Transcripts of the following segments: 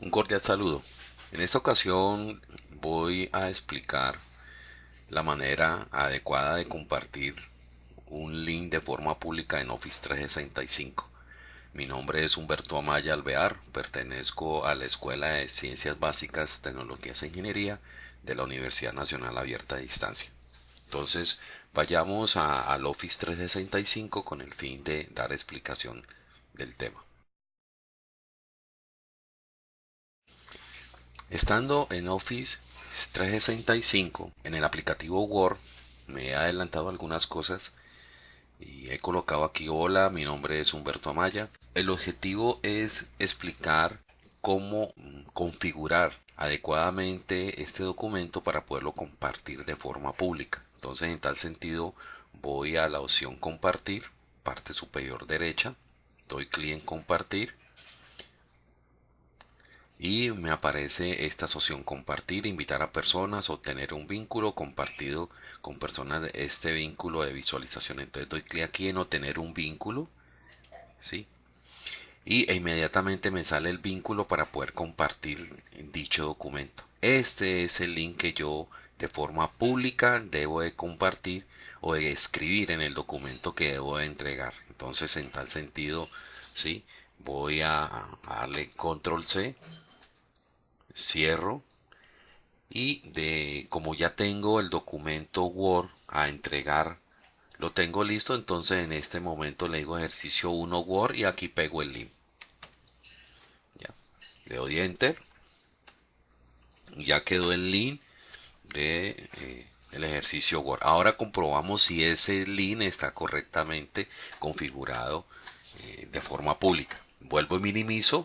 Un cordial saludo. En esta ocasión voy a explicar la manera adecuada de compartir un link de forma pública en Office 365. Mi nombre es Humberto Amaya Alvear, pertenezco a la Escuela de Ciencias Básicas, Tecnologías e Ingeniería de la Universidad Nacional Abierta a Distancia. Entonces, vayamos al Office 365 con el fin de dar explicación del tema. Estando en Office 365, en el aplicativo Word, me he adelantado algunas cosas y he colocado aquí hola, mi nombre es Humberto Amaya. El objetivo es explicar cómo configurar adecuadamente este documento para poderlo compartir de forma pública. Entonces, en tal sentido, voy a la opción compartir, parte superior derecha, doy clic en compartir y me aparece esta opción compartir, invitar a personas, obtener un vínculo compartido con personas este vínculo de visualización. Entonces doy clic aquí en obtener un vínculo, ¿sí? Y e inmediatamente me sale el vínculo para poder compartir dicho documento. Este es el link que yo de forma pública debo de compartir o de escribir en el documento que debo de entregar. Entonces en tal sentido, ¿sí? Voy a, a darle control C cierro y de como ya tengo el documento Word a entregar lo tengo listo entonces en este momento le digo ejercicio 1 Word y aquí pego el link. Ya. le doy enter. Ya quedó el link de eh, el ejercicio Word. Ahora comprobamos si ese link está correctamente configurado eh, de forma pública. Vuelvo y minimizo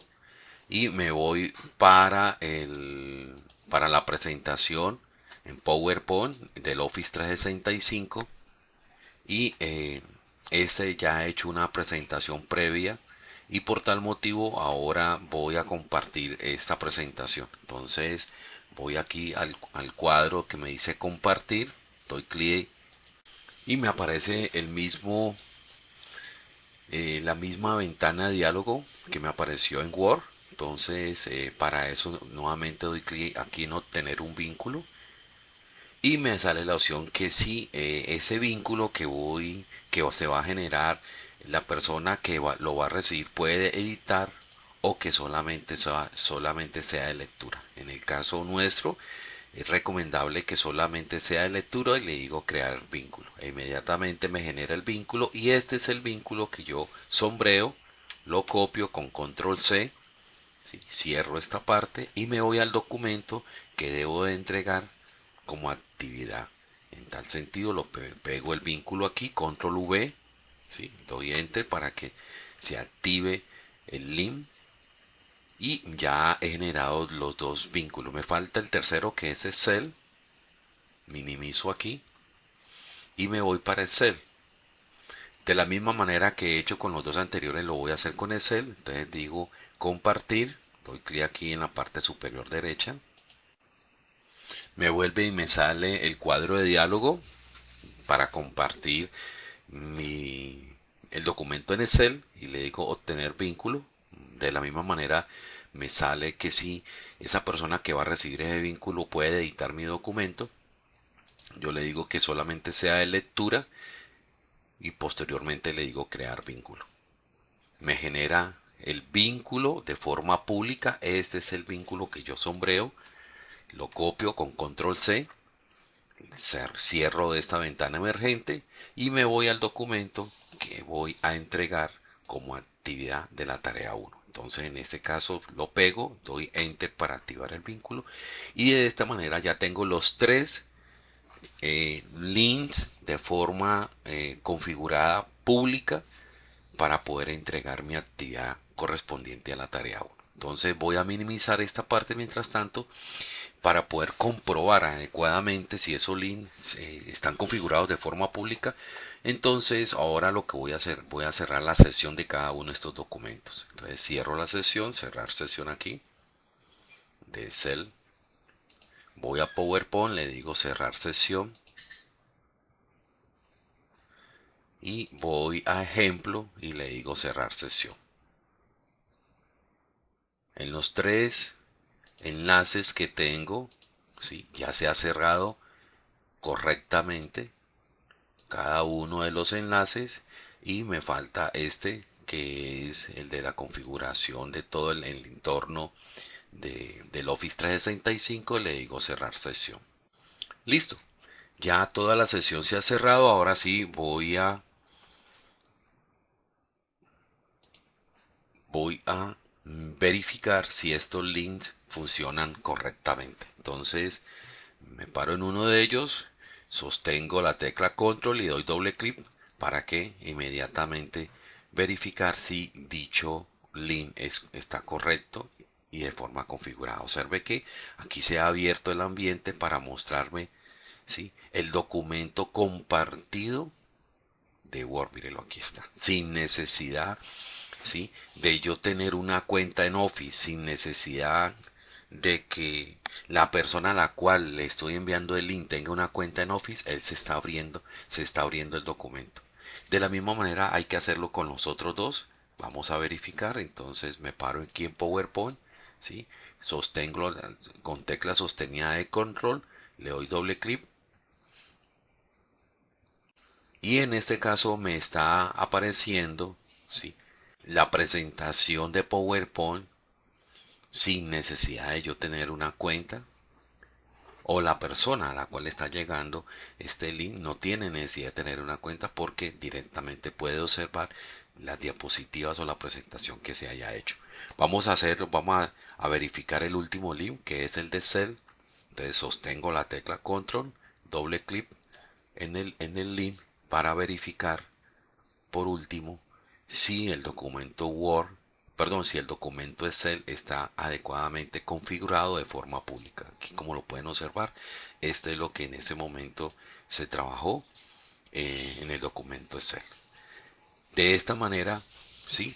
y me voy para el para la presentación en PowerPoint del Office 365 y eh, este ya ha hecho una presentación previa y por tal motivo ahora voy a compartir esta presentación. Entonces voy aquí al, cuadro que me dice compartir doy clic y me aparece el mismo eh, la misma ventana de diálogo que me apareció en Word entonces, eh, para eso nuevamente doy clic aquí en obtener un vínculo y me sale la opción que si eh, ese vínculo que voy, que se va a generar, la persona que lo va a recibir puede editar o que solamente sea, solamente sea de lectura. En el caso nuestro, es recomendable que solamente sea de lectura y le digo crear vínculo. E inmediatamente me genera el vínculo y este es el vínculo que yo sombreo, lo copio con control C Cierro esta parte y me voy al documento que debo de entregar como actividad. En tal sentido lo pego el vínculo aquí, control V, ¿sí? doy enter para que se active el link y ya he generado los dos vínculos. Me falta el tercero que es Excel. Minimizo aquí y me voy para Excel. De la misma manera que he hecho con los dos anteriores lo voy a hacer con Excel. Entonces digo compartir. Doy clic aquí en la parte superior derecha. Me vuelve y me sale el cuadro de diálogo para compartir el documento en Excel y le digo obtener vínculo. De la misma manera me sale que si esa persona que va a recibir ese vínculo puede editar mi documento, yo le digo que solamente sea de lectura y posteriormente le digo crear vínculo. Me genera el vínculo de forma pública. Este es el vínculo que yo sombreo. Lo copio con control C. Cierro de esta ventana emergente y me voy al documento que voy a entregar como actividad de la tarea 1. Entonces en este caso lo pego, doy enter para activar el vínculo y de esta manera ya tengo los tres eh, links de forma eh, configurada pública para poder entregar mi actividad correspondiente a la tarea 1. Entonces voy a minimizar esta parte mientras tanto para poder comprobar adecuadamente si esos links eh, están configurados de forma pública. Entonces ahora lo que voy a hacer, voy a cerrar la sesión de cada uno de estos documentos. Entonces cierro la sesión, cerrar sesión aquí de Excel voy a PowerPoint, le digo cerrar sesión y voy a ejemplo y le digo cerrar sesión. En los tres enlaces que tengo, ¿sí? ya se ha cerrado correctamente cada uno de los enlaces y me falta este que es el de la configuración de todo el, entorno de, del Office 365 le digo cerrar sesión. Listo. Ya toda la sesión se ha cerrado ahora sí voy a voy a verificar si estos links funcionan correctamente. Entonces me paro en uno de ellos sostengo la tecla control y doy doble clic para que inmediatamente verificar si dicho link está correcto y de forma configurada. Observe que aquí se ha abierto el ambiente para mostrarme ¿sí? el documento compartido de Word. Mírelo, aquí está. Sin necesidad ¿sí? de yo tener una cuenta en Office, sin necesidad de que la persona a la cual le estoy enviando el link tenga una cuenta en Office, él se está abriendo, se está abriendo el documento. De la misma manera hay que hacerlo con los otros dos. Vamos a verificar. Entonces me paro aquí en PowerPoint. ¿sí? Sostengo con tecla sostenida de control. Le doy doble clic. Y en este caso me está apareciendo ¿sí? la presentación de PowerPoint sin necesidad de yo tener una cuenta o la persona a la cual está llegando este link no tiene necesidad de tener una cuenta porque directamente puede observar las diapositivas o la presentación que se haya hecho. Vamos a hacerlo, vamos a, verificar el último link que es el de Cell. Entonces sostengo la tecla Control, doble clic en el, en el link para verificar por último si el documento Word perdón, si el documento Excel está adecuadamente configurado de forma pública. Aquí como lo pueden observar, esto es lo que en ese momento se trabajó eh, en el documento Excel. De esta manera, sí,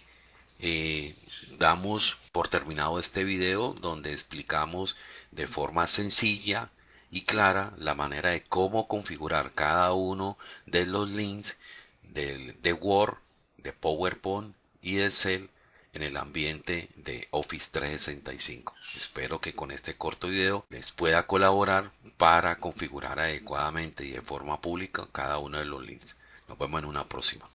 eh, damos por terminado este video donde explicamos de forma sencilla y clara la manera de cómo configurar cada uno de los links de Word, de PowerPoint y de Excel en el ambiente de Office 365. Espero que con este corto video les pueda colaborar para configurar adecuadamente y de forma pública cada uno de los links. Nos vemos en una próxima.